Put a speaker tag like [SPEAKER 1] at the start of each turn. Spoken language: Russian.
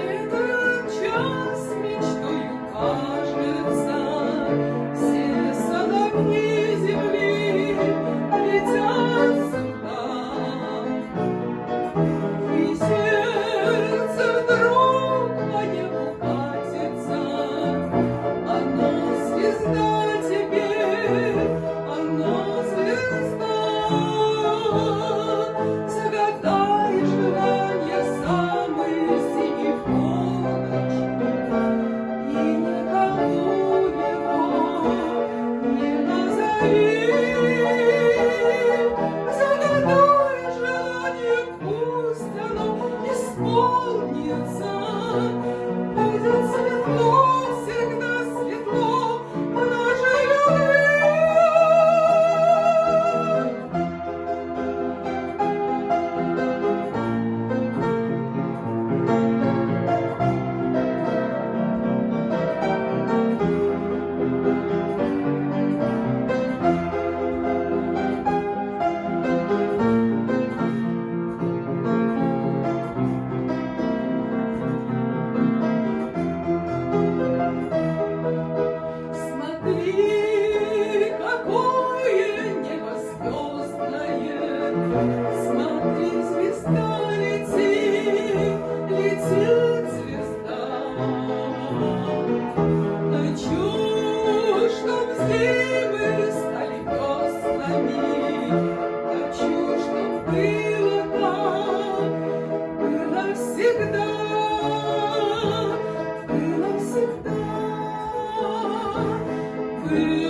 [SPEAKER 1] Этот час мечтою Pois eu sou Ты какое небо звездное, you.